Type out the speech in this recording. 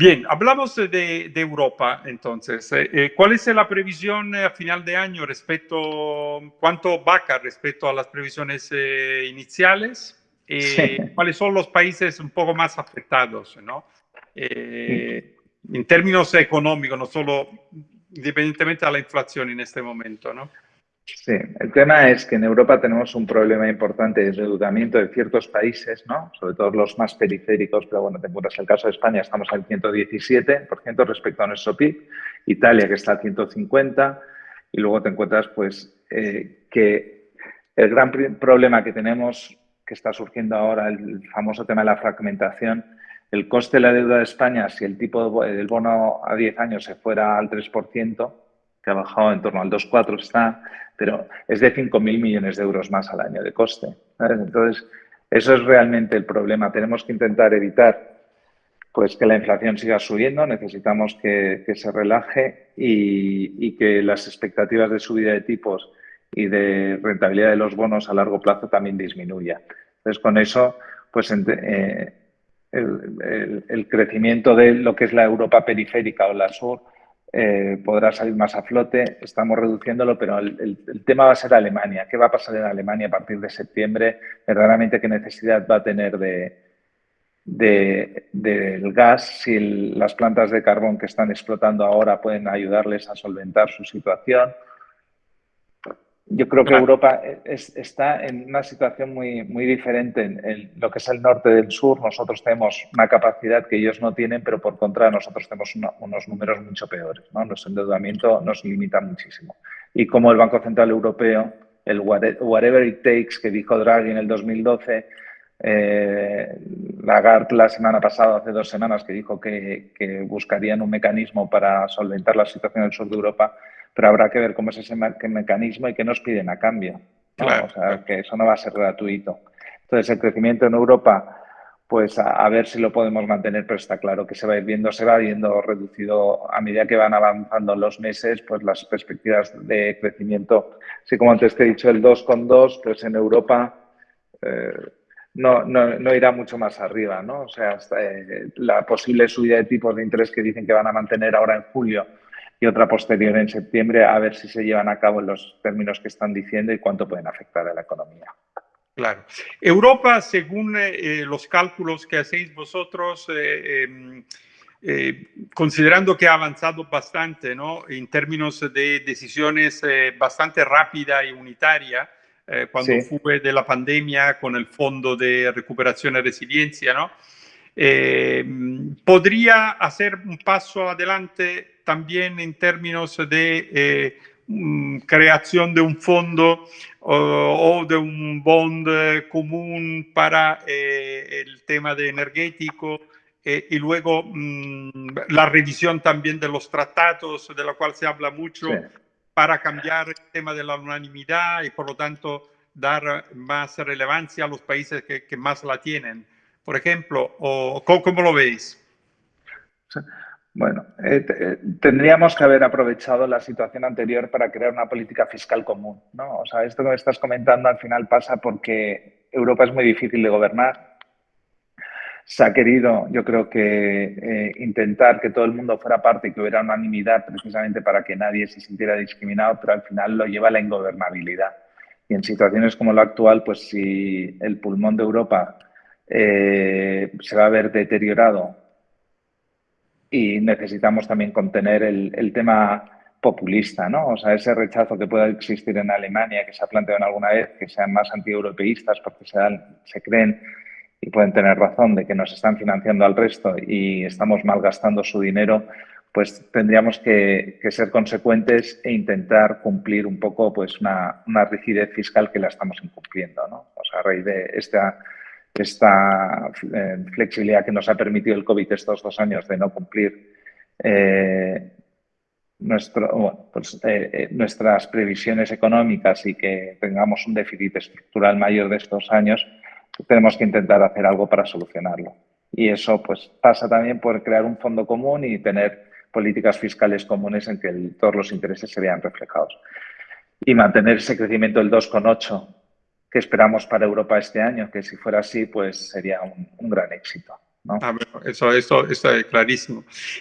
Bien, hablamos de, Europa entonces. Eh, eh, ¿Cuál es la previsión a final de año respecto, cuánto vaca respecto a las previsiones iniciales? ¿Cuáles son los países un poco más afectados? ¿no? en términos económicos, no solo independientemente de la inflación en este momento, ¿no? Sí, el tema es que en Europa tenemos un problema importante de endeudamiento de ciertos países, ¿no? sobre todo los más periféricos, pero bueno, te encuentras el caso de España, estamos al 117% respecto a nuestro PIB, Italia que está al 150% y luego te encuentras pues eh, que el gran problema que tenemos, que está surgiendo ahora, el famoso tema de la fragmentación, el coste de la deuda de España, si el tipo del bono a 10 años se fuera al 3%, que ha bajado en torno al 2,4 está, pero es de 5.000 millones de euros más al año de coste. Entonces, eso es realmente el problema. Tenemos que intentar evitar pues, que la inflación siga subiendo, necesitamos que, se relaje y, que las expectativas de subida de tipos y de rentabilidad de los bonos a largo plazo también disminuya. Entonces, con eso, pues eh, el, crecimiento de lo que es la Europa periférica o la sur eh, podrá salir más a flote. Estamos reduciéndolo, pero el, tema va a ser Alemania. ¿Qué va a pasar en Alemania a partir de septiembre? Verdaderamente, ¿qué necesidad va a tener de, del gas si las plantas de carbón que están explotando ahora pueden ayudarles a solventar su situación? Yo creo que Europa está en una situación muy, muy diferente en, lo que es el norte del sur. Nosotros tenemos una capacidad que ellos no tienen, pero por contra nosotros tenemos unos números mucho peores. ¿no? Nuestro endeudamiento nos limita muchísimo. Y como el Banco Central Europeo, el whatever it takes que dijo Draghi en el 2012, eh, Lagarde la semana pasada, hace dos semanas, que dijo que, que buscarían un mecanismo para solventar la situación del sur de Europa, pero habrá que ver cómo es ese mecanismo y qué nos piden a cambio. O sea, que eso no va a ser gratuito. Entonces, el crecimiento en Europa, pues a, ver si lo podemos mantener, pero está claro que se va a ir viendo, se va viendo reducido a medida que van avanzando los meses, pues las perspectivas de crecimiento. Así como antes te he dicho, el 2,2, pues en Europa eh, no, no, irá mucho más arriba, ¿no? O sea, eh, la posible subida de tipos de interés que dicen que van a mantener ahora en julio y otra posterior en septiembre a ver si se llevan a cabo en los términos que están diciendo y cuánto pueden afectar a la economía. Claro. Europa, según eh, los cálculos que hacéis vosotros, eh, em, eh, considerando que ha avanzado bastante ¿no? en términos de decisiones bastante rápida y unitaria, cuando fue de la pandemia con el Fondo de Recuperación y Resiliencia, ¿no? podría hacer un paso adelante también en términos de eh, mm, creación de un fondo o, de un bond eh, común para eh, el tema de energético y luego mm, la revisión también de los tratados, de la cual se habla mucho, para cambiar el tema de la unanimidad y por lo tanto dar más relevancia a los países que, más la tienen. Por ejemplo, o, ¿cómo, ¿cómo, lo veis? Bueno, eh, eh, tendríamos que haber aprovechado la situación anterior para crear una política fiscal común. ¿no? O sea, esto que me estás comentando al final pasa porque Europa es muy difícil de gobernar. Se ha querido, yo creo que, eh, intentar que todo el mundo fuera parte y que hubiera unanimidad precisamente para que nadie se sintiera discriminado, pero al final lo lleva a la ingobernabilidad. Y en situaciones como la actual, pues si el pulmón de Europa se va a ver deteriorado y necesitamos también contener el, tema populista, ¿no? O sea, ese rechazo que pueda existir en Alemania, que se ha planteado alguna vez, que sean más antieuropeístas porque se, se creen y pueden tener razón de que nos están financiando al resto y estamos malgastando su dinero, pues tendríamos que, ser consecuentes e intentar cumplir un poco pues una, rigidez fiscal que la estamos incumpliendo, ¿no? A raíz de esta esta eh, flexibilidad que nos ha permitido el COVID estos dos años de no cumplir eh, nuestro, pues, eh, nuestras previsiones económicas y que tengamos un déficit estructural mayor de estos años, tenemos que intentar hacer algo para solucionarlo. Y eso pues, pasa también por crear un fondo común y tener políticas fiscales comunes en que todos los intereses se vean reflejados. Y mantener ese crecimiento del 2,8 que esperamos para Europa este año, que si fuera así, pues sería un, gran éxito. Ah, eso, eso, eso es clarísimo.